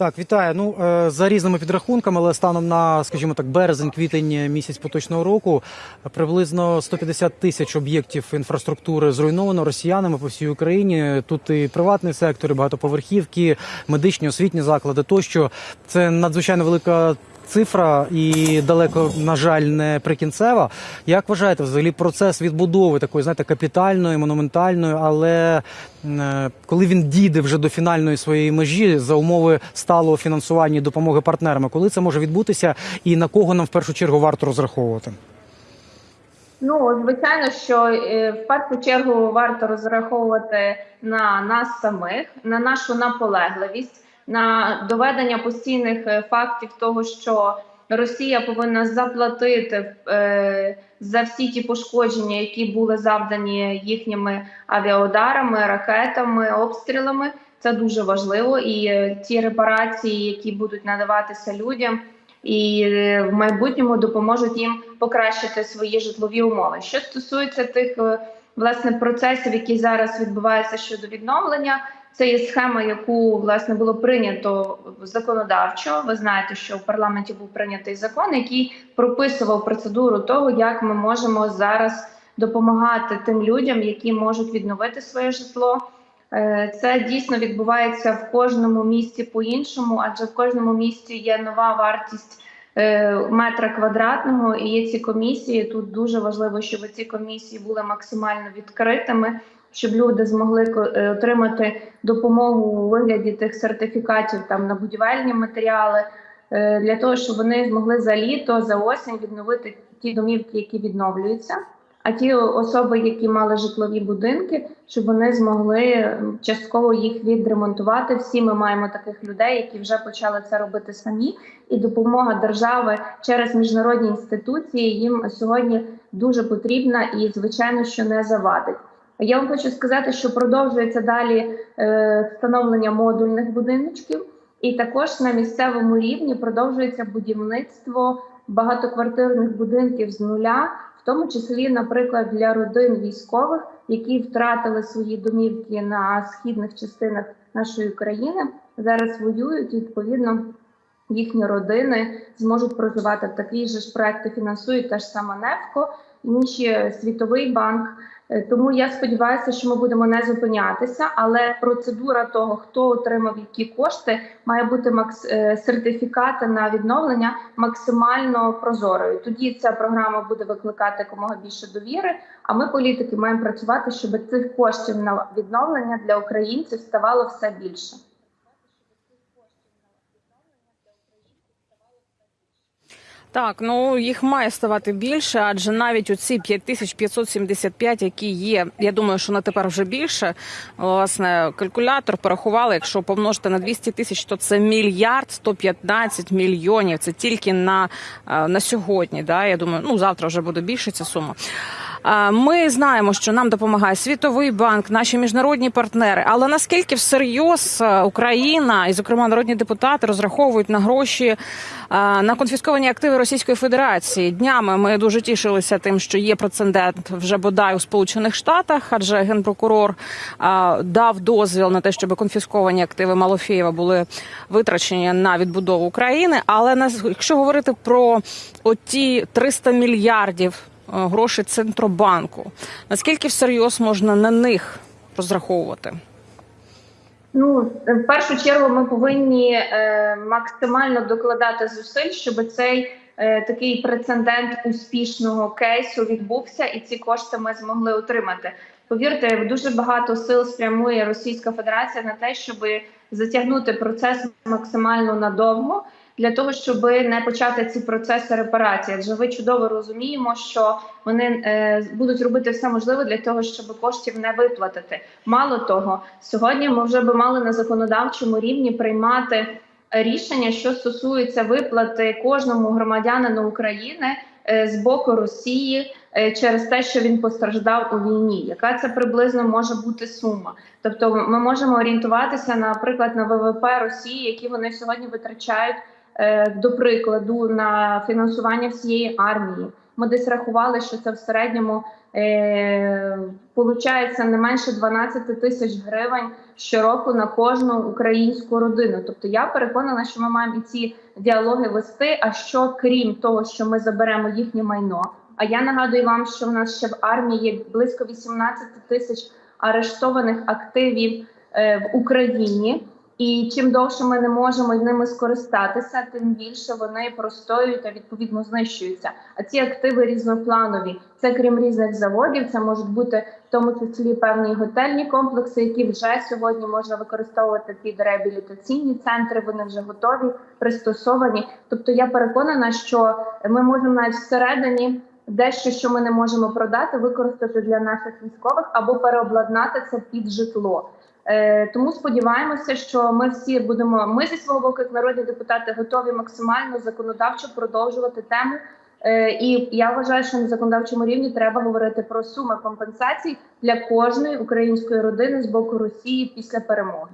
Так, вітаю. Ну е, за різними підрахунками, але станом на, скажімо так, березень-квітень місяць поточного року приблизно 150 тисяч об'єктів інфраструктури зруйновано росіянами по всій Україні. Тут і приватний сектор, і багатоповерхівки, медичні, освітні заклади. Тощо це надзвичайно велика. Цифра і далеко, на жаль, не прикінцева. Як вважаєте, взагалі процес відбудови такої, знаєте, капітальної, монументальної, але е, коли він дійде вже до фінальної своєї межі за умови сталого фінансування і допомоги партнерами, коли це може відбутися, і на кого нам в першу чергу варто розраховувати? Ну, звичайно, що е, в першу чергу варто розраховувати на нас самих, на нашу наполегливість, на доведення постійних е, фактів того, що Росія повинна заплатити е, за всі ті пошкодження, які були завдані їхніми авіаударами, ракетами, обстрілами. Це дуже важливо, і е, ті репарації, які будуть надаватися людям, і в майбутньому допоможуть їм покращити свої житлові умови. Що стосується тих е, власне процесів, які зараз відбуваються щодо відновлення, це є схема, яку власне було прийнято законодавчо. Ви знаєте, що в парламенті був прийнятий закон, який прописував процедуру того, як ми можемо зараз допомагати тим людям, які можуть відновити своє житло. Е, Це дійсно відбувається в кожному місті по-іншому, адже в кожному місті є нова вартість е, метра квадратного і є ці комісії. Тут дуже важливо, щоб ці комісії були максимально відкритими, щоб люди змогли е, отримати допомогу у вигляді тих сертифікатів там на будівельні матеріали. е, Для того щоб вони змогли за літо, за осінь відновити ті домівки, які відновлюються. А ті особи, які мали житлові будинки, щоб вони змогли частково їх відремонтувати. Всі ми маємо таких людей, які вже почали це робити самі, і допомога держави через міжнародні інституції їм сьогодні дуже потрібна і, звичайно, що не завадить. Я вам хочу сказати, що продовжується далі е, встановлення модульних будиночків, і також на місцевому рівні продовжується будівництво багатоквартирних будинків з нуля, в тому числі, наприклад, для родин військових, які втратили свої домівки на східних частинах нашої країни, зараз воюють. Відповідно, їхні родини зможуть проживати же ж проекти. Фінансують та ж сама НЕФКО, інші світовий банк. Е, Тому я сподіваюся, що ми будемо не зупинятися, але процедура того, хто отримав які кошти, має бути макс е, сертифікати на відновлення максимально прозорою. Тоді ця програма буде викликати якомога більше довіри. А ми, політики, маємо працювати, щоб цих коштів на відновлення для українців ставало все більше. Так, ну їх має ставати більше, адже навіть у ці 5575, які є, я думаю, що на тепер вже більше. Власне, калькулятор порахували, якщо помножити на 200 тисяч, то це мільярд 115 мільйонів. Це тільки на, е, на сьогодні. Да? Я думаю, ну завтра вже буде більше ця сума. Ми знаємо, що нам допомагає Світовий банк, наші міжнародні партнери. Але наскільки всерйоз е, Україна і, зокрема, народні депутати розраховують на гроші е, на конфісковані активи Російської Федерації? Днями ми дуже тішилися тим, що є прецедент вже бодай у Сполучених Штатах, адже генпрокурор е, дав дозвіл на те, щоб конфісковані активи Малофєєва були витрачені на відбудову України. Але якщо говорити про оті 300 мільярдів е, грошей центробанку. Наскільки всерйоз можна на них розраховувати? Ну, в першу чергу, ми повинні е, максимально докладати зусиль, щоб цей е, такий прецедент успішного кейсу відбувся, і ці кошти ми змогли отримати. Повірте, дуже багато сил спрямує Російська Федерація на те, щоб затягнути процес максимально надовго. Для того щоб не почати ці процеси репарації, адже ви чудово розуміємо, що вони е, будуть робити все можливе для того, щоб коштів не виплатити. Мало того, сьогодні ми вже би мали на законодавчому рівні приймати рішення, що стосується виплати кожному громадянину України е, з боку Росії е, через те, що він постраждав у війні. Яка це приблизно може бути сума? Тобто, ми можемо орієнтуватися, наприклад, на ВВП Росії, які вони сьогодні витрачають. Е, До прикладу, на фінансування всієї армії Ми десь рахували, що це в середньому е, не менше 12 тисяч гривень щороку на кожну українську родину. Тобто я переконана, що ми маємо і ці діалоги вести. А що крім того, що ми заберемо їхнє майно? А я нагадую вам, що в нас ще в армії є близько 18 тисяч арештованих активів е, в Україні. І чим довше ми не можемо ними скористатися, тим більше вони простоюють та відповідно знищуються. А ці активи різнопланові. Це крім різних заводів, це можуть бути в тому числі певні готельні комплекси, які вже сьогодні можна використовувати під реабілітаційні центри. Вони вже готові, пристосовані. Тобто я переконана, що ми можемо навіть всередині. Дещо, що ми не можемо продати, використати для наших військових або переобладнати це під житло. Е, тому сподіваємося, що ми всі будемо. Ми зі свого боку, як народні депутати, готові максимально законодавчо продовжувати тему. Е, і я вважаю, що на законодавчому рівні треба говорити про суми компенсацій для кожної української родини з боку Росії після перемоги.